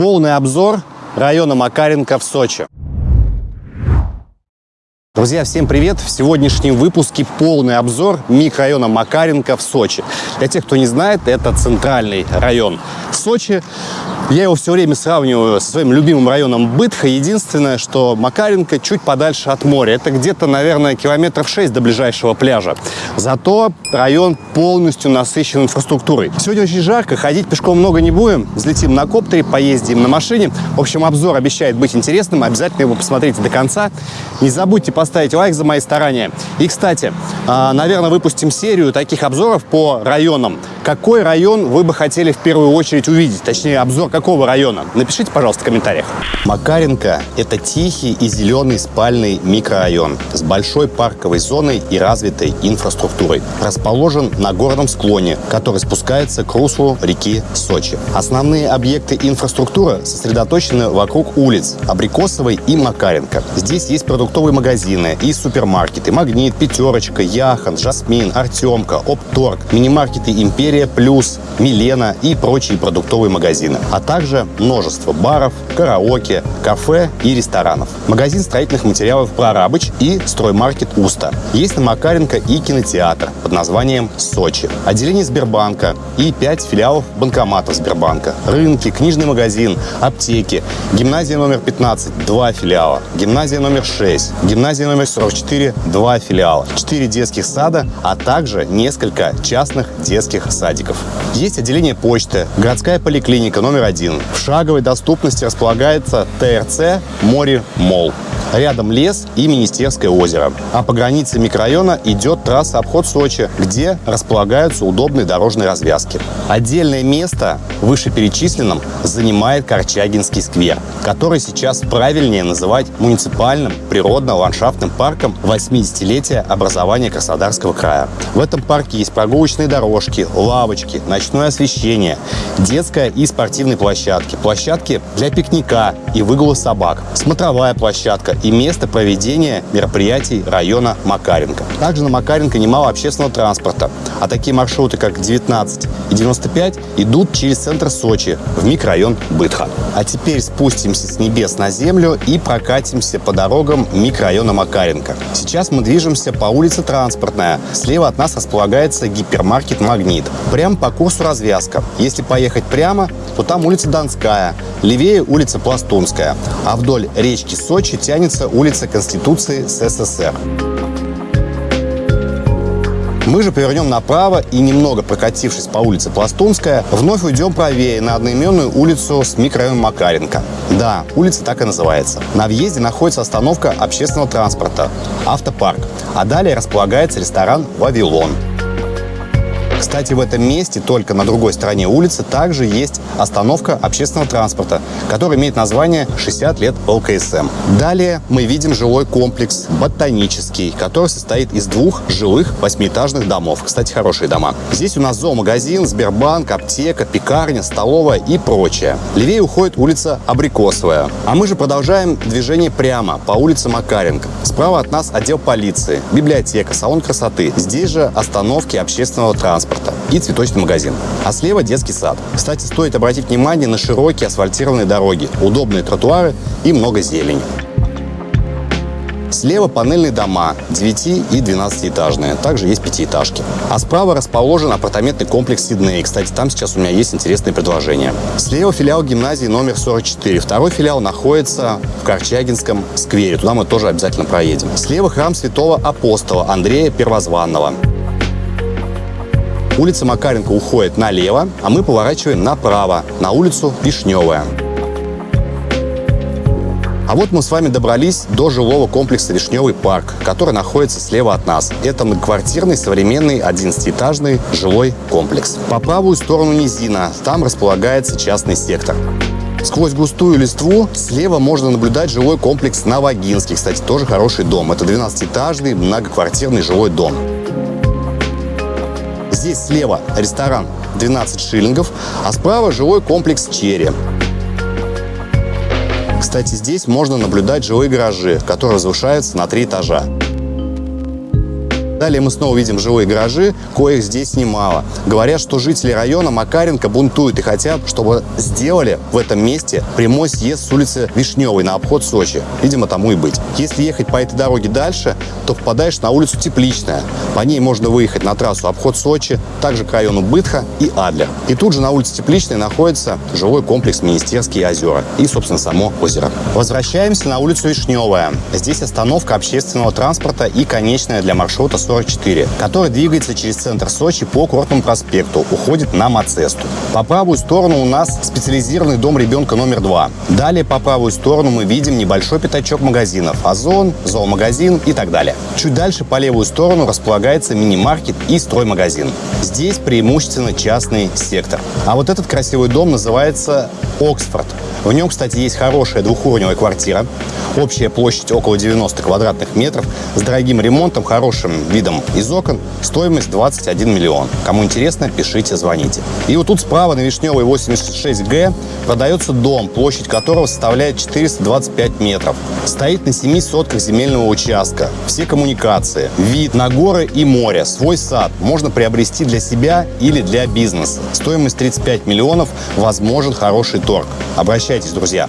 Полный обзор района Макаренко в Сочи. Друзья, всем привет! В сегодняшнем выпуске полный обзор микрорайона Макаренко в Сочи. Для тех, кто не знает, это центральный район Сочи. Я его все время сравниваю со своим любимым районом Бытха. Единственное, что Макаренко чуть подальше от моря. Это где-то, наверное, километров 6 до ближайшего пляжа. Зато район полностью насыщен инфраструктурой. Сегодня очень жарко, ходить пешком много не будем. Взлетим на коптере, поездим на машине. В общем, обзор обещает быть интересным. Обязательно его посмотрите до конца. Не забудьте поставить лайк за мои старания. И, кстати, а, наверное, выпустим серию таких обзоров по районам. Какой район вы бы хотели в первую очередь увидеть? Точнее, обзор какого района? Напишите, пожалуйста, в комментариях. Макаренко – это тихий и зеленый спальный микрорайон с большой парковой зоной и развитой инфраструктурой. Расположен на горном склоне, который спускается к руслу реки Сочи. Основные объекты инфраструктуры сосредоточены вокруг улиц Абрикосовой и Макаренко. Здесь есть продуктовые магазины и супермаркеты «Магнит», «Пятерочка», «Яхан», «Жасмин», «Артемка», «Опторг», мини-маркеты «Империя Плюс», «Милена» и прочие продуктовые магазины, а также множество баров, караоке, кафе и ресторанов. Магазин строительных материалов «Прорабыч» и строймаркет «Уста». Есть на Макаренко и кинотеатр под названием «Сочи». Отделение Сбербанка и пять филиалов банкоматов Сбербанка. Рынки, книжный магазин, аптеки, гимназия номер 15, два филиала, гимназия номер 6, гимназия номер 44, два филиала, четыре детских сада, а также несколько частных детских садиков. Есть отделение почты, городская поликлиника номер один. В шаговой доступности располагается ТРЦ «Море Мол». Рядом лес и Министерское озеро. А по границе микрорайона идет трасса обход Сочи, где располагаются удобные дорожные развязки. Отдельное место вышеперечисленном занимает Корчагинский сквер, который сейчас правильнее называть муниципальным природно-ландшафтным парком 80-летия образования Краснодарского края. В этом парке есть прогулочные дорожки, лавочки, ночное освещение, детская и спортивные площадки, площадки для пикника и выгула собак, смотровая площадка и место проведения мероприятий района Макаренко. Также на Макаренко немало общественного транспорта, а такие маршруты, как 19 и 95, идут через центр Сочи в микрорайон Бытха. А теперь спустимся с небес на землю и прокатимся по дорогам микрорайона Макаренко. Сейчас мы движемся по улице Транспортная. Слева от нас располагается гипермаркет «Магнит». Прямо по курсу развязка. Если поехать прямо, то там улица Донская, левее улица Пластунская, а вдоль речки Сочи тянется улица Конституции СССР. Мы же повернем направо и, немного прокатившись по улице Пластунская, вновь уйдем правее на одноименную улицу с микрорайоном Макаренко. Да, улица так и называется. На въезде находится остановка общественного транспорта «Автопарк», а далее располагается ресторан «Вавилон». Кстати, в этом месте, только на другой стороне улицы, также есть остановка общественного транспорта, который имеет название «60 лет ЛКСМ». Далее мы видим жилой комплекс «Ботанический», который состоит из двух жилых восьмиэтажных домов. Кстати, хорошие дома. Здесь у нас зоомагазин, Сбербанк, аптека, пекарня, столовая и прочее. Левее уходит улица Абрикосовая. А мы же продолжаем движение прямо по улице Макаренко. Справа от нас отдел полиции, библиотека, салон красоты. Здесь же остановки общественного транспорта и цветочный магазин. А слева детский сад. Кстати, стоит обратить внимание на широкие асфальтированные дороги, удобные тротуары и много зелени. Слева панельные дома, 9 и 12-этажные. Также есть пятиэтажки. А справа расположен апартаментный комплекс Сидней. Кстати, там сейчас у меня есть интересные предложения. Слева филиал гимназии номер 44. Второй филиал находится в Корчагинском сквере. Туда мы тоже обязательно проедем. Слева храм святого апостола Андрея Первозванного. Улица Макаренко уходит налево, а мы поворачиваем направо, на улицу Вишневая. А вот мы с вами добрались до жилого комплекса «Вишневый парк», который находится слева от нас. Это многоквартирный современный 11-этажный жилой комплекс. По правую сторону низина, там располагается частный сектор. Сквозь густую листву слева можно наблюдать жилой комплекс Новогинский. Кстати, тоже хороший дом. Это 12-этажный многоквартирный жилой дом. Здесь слева ресторан 12 шиллингов, а справа жилой комплекс «Черри». Кстати, здесь можно наблюдать жилые гаражи, которые возвышаются на три этажа. Далее мы снова видим жилые гаражи, коих здесь немало. Говорят, что жители района Макаренко бунтуют и хотят, чтобы сделали в этом месте прямой съезд с улицы Вишневой на обход Сочи. Видимо, тому и быть. Если ехать по этой дороге дальше, то попадаешь на улицу Тепличная. По ней можно выехать на трассу обход Сочи, также к району Бытха и Адлер. И тут же на улице Тепличной находится жилой комплекс Министерские озера и, собственно, само озеро. Возвращаемся на улицу Вишневая. Здесь остановка общественного транспорта и конечная для маршрута 44, который двигается через центр Сочи по Курортному проспекту, уходит на Мацесту. По правую сторону у нас специализированный дом ребенка номер 2. Далее по правую сторону мы видим небольшой пятачок магазинов – Озон, зоомагазин и так далее. Чуть дальше по левую сторону располагается мини-маркет и строймагазин. Здесь преимущественно частный сектор. А вот этот красивый дом называется Оксфорд. В нем, кстати, есть хорошая двухуровневая квартира. Общая площадь около 90 квадратных метров. С дорогим ремонтом, хорошим видом из окон. Стоимость 21 миллион. Кому интересно, пишите, звоните. И вот тут справа на Вишневой 86Г продается дом, площадь которого составляет 425 метров. Стоит на 7 сотках земельного участка. Все коммуникации, вид на горы и море, свой сад можно приобрести для себя или для бизнеса. Стоимость 35 миллионов, возможен хороший торг. Обращайтесь, друзья.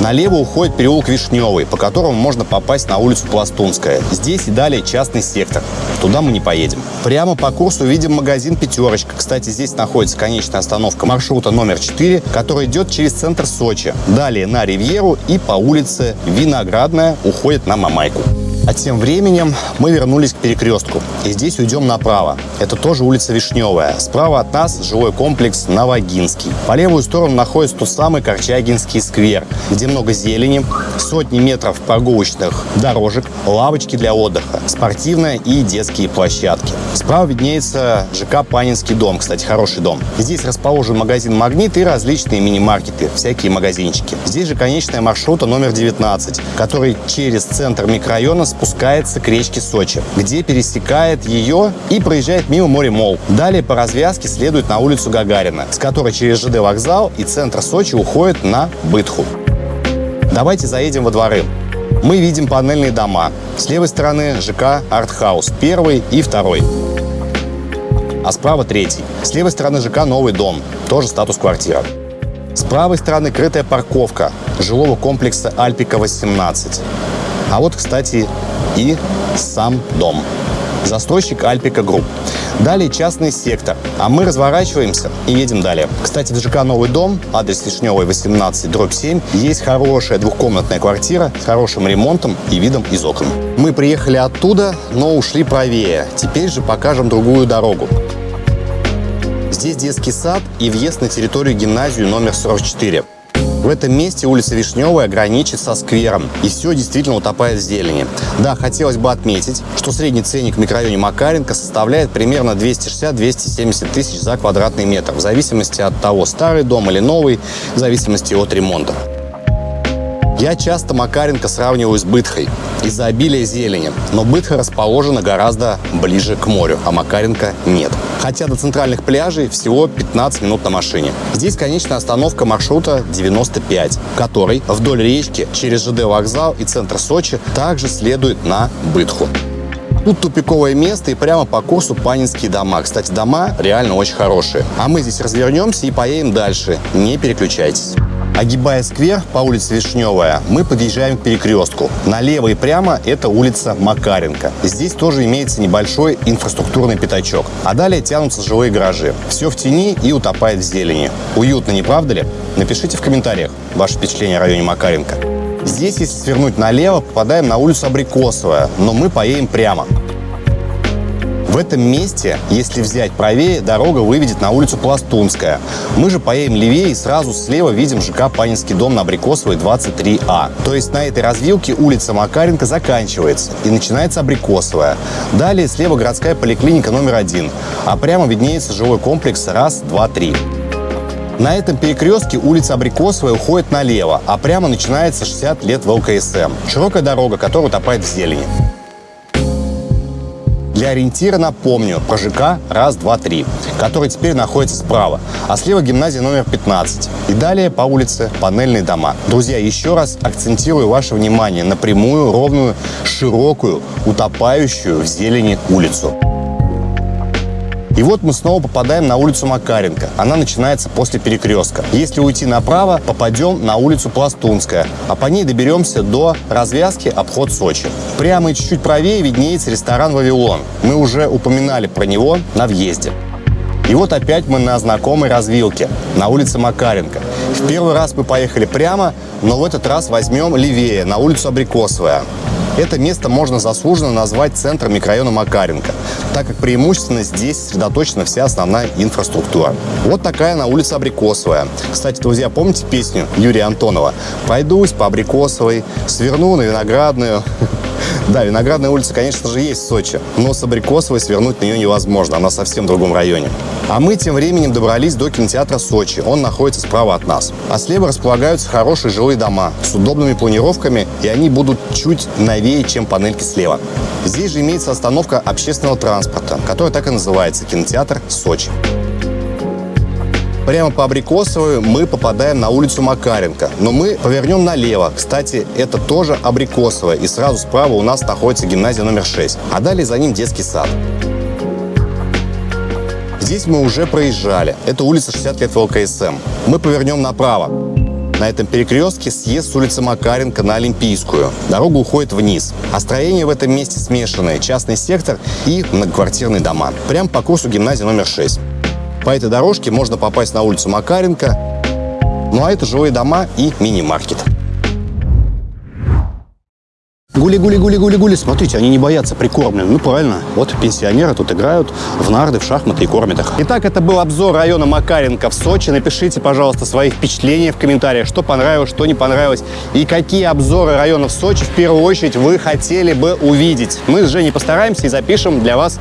Налево уходит переулок Вишневый, по которому можно попасть на улицу Пластунская. Здесь и далее частный сектор. Туда мы не поедем. Прямо по курсу видим магазин «Пятерочка». Кстати, здесь находится конечная остановка маршрута номер 4, который идет через центр Сочи. Далее на Ривьеру и по улице Виноградная уходит на Мамайку. А тем временем мы вернулись к перекрестку. И здесь уйдем направо. Это тоже улица Вишневая. Справа от нас жилой комплекс Новогинский. По левую сторону находится тот самый Корчагинский сквер, где много зелени, сотни метров прогулочных дорожек, лавочки для отдыха, спортивная и детские площадки. Справа виднеется ЖК Панинский дом, кстати, хороший дом. Здесь расположен магазин «Магнит» и различные мини-маркеты, всякие магазинчики. Здесь же конечная маршрута номер 19, который через центр микрорайона спускается к речке Сочи, где пересекает ее и проезжает мимо море Мол. Далее по развязке следует на улицу Гагарина, с которой через ЖД вокзал и центр Сочи уходит на Бытху. Давайте заедем во дворы. Мы видим панельные дома. С левой стороны ЖК «Артхаус» первый и второй. А справа третий. С левой стороны ЖК «Новый дом», тоже статус квартира. С правой стороны крытая парковка жилого комплекса «Альпика-18». А вот, кстати, и сам дом. Застройщик Альпика Групп. Далее частный сектор. А мы разворачиваемся и едем далее. Кстати, в ЖК «Новый дом», адрес Вишневой, 18, дробь 7, есть хорошая двухкомнатная квартира с хорошим ремонтом и видом из окон. Мы приехали оттуда, но ушли правее. Теперь же покажем другую дорогу. Здесь детский сад и въезд на территорию гимназию номер 44. В этом месте улица Вишневая граничит со сквером, и все действительно утопает в зелени. Да, хотелось бы отметить, что средний ценник в микрорайоне Макаренко составляет примерно 260-270 тысяч за квадратный метр, в зависимости от того, старый дом или новый, в зависимости от ремонта. Я часто Макаренко сравниваю с Бытхой из-за обилия зелени, но Бытха расположена гораздо ближе к морю, а Макаренко нет. Хотя до центральных пляжей всего 15 минут на машине. Здесь конечная остановка маршрута 95, который вдоль речки через ЖД вокзал и центр Сочи также следует на Бытху. Тут тупиковое место и прямо по курсу Панинские дома. Кстати, дома реально очень хорошие. А мы здесь развернемся и поедем дальше. Не переключайтесь. Огибая сквер по улице Вишневая, мы подъезжаем к перекрестку. Налево и прямо это улица Макаренко. Здесь тоже имеется небольшой инфраструктурный пятачок. А далее тянутся жилые гаражи. Все в тени и утопает в зелени. Уютно, не правда ли? Напишите в комментариях ваше впечатление о районе Макаренко. Здесь, если свернуть налево, попадаем на улицу Абрикосовая, но мы поедем прямо. В этом месте, если взять правее, дорога выведет на улицу Пластунская. Мы же поедем левее и сразу слева видим ЖК Панинский дом на Абрикосовой 23А. То есть на этой развилке улица Макаренко заканчивается и начинается Абрикосовая. Далее слева городская поликлиника номер один, а прямо виднеется жилой комплекс раз, два, три. На этом перекрестке улица Абрикосовая уходит налево, а прямо начинается 60 лет в ЛКСМ. Широкая дорога, которая утопает в зелени. Для ориентира напомню про ЖК «Раз, два, три», который теперь находится справа, а слева гимназия номер 15. И далее по улице панельные дома. Друзья, еще раз акцентирую ваше внимание на прямую, ровную, широкую, утопающую в зелени улицу. И вот мы снова попадаем на улицу Макаренко. Она начинается после перекрестка. Если уйти направо, попадем на улицу Пластунская, а по ней доберемся до развязки обход Сочи. Прямо и чуть-чуть правее виднеется ресторан «Вавилон». Мы уже упоминали про него на въезде. И вот опять мы на знакомой развилке, на улице Макаренко. В первый раз мы поехали прямо, но в этот раз возьмем левее, на улицу Абрикосовая. Это место можно заслуженно назвать центром микрорайона Макаренко, так как преимущественно здесь сосредоточена вся основная инфраструктура. Вот такая на улице Абрикосовая. Кстати, друзья, помните песню Юрия Антонова? «Пройдусь по Абрикосовой, сверну на Виноградную». Да, Виноградная улица, конечно же, есть в Сочи, но с Абрикосовой свернуть на нее невозможно, она совсем в другом районе. А мы тем временем добрались до кинотеатра Сочи, он находится справа от нас. А слева располагаются хорошие жилые дома с удобными планировками, и они будут чуть новее, чем панельки слева. Здесь же имеется остановка общественного транспорта, которая так и называется – кинотеатр Сочи. Прямо по Абрикосовой мы попадаем на улицу Макаренко. Но мы повернем налево. Кстати, это тоже Абрикосовая. И сразу справа у нас находится гимназия номер 6. А далее за ним детский сад. Здесь мы уже проезжали. Это улица 60 лет ВЛКСМ. Мы повернем направо. На этом перекрестке съезд с улицы Макаренко на Олимпийскую. Дорога уходит вниз. А строения в этом месте смешанные. Частный сектор и многоквартирные дома. Прямо по курсу гимназии номер 6. По этой дорожке можно попасть на улицу Макаренко. Ну а это жилые дома и мини-маркет. Гули-гули-гули-гули-гули. Смотрите, они не боятся прикормленных. Ну, правильно. Вот пенсионеры тут играют в нарды, в шахматы и кормят их. Итак, это был обзор района Макаренко в Сочи. Напишите, пожалуйста, свои впечатления в комментариях, что понравилось, что не понравилось. И какие обзоры районов Сочи в первую очередь вы хотели бы увидеть. Мы с Женей постараемся и запишем для вас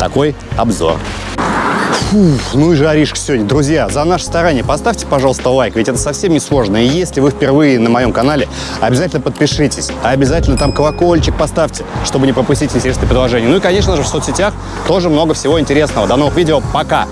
такой обзор. Фух, ну и жаришка сегодня. Друзья, за наше старание поставьте, пожалуйста, лайк, ведь это совсем не сложно. И если вы впервые на моем канале, обязательно подпишитесь. А обязательно там колокольчик поставьте, чтобы не пропустить интересные предложения. Ну и, конечно же, в соцсетях тоже много всего интересного. До новых видео. Пока!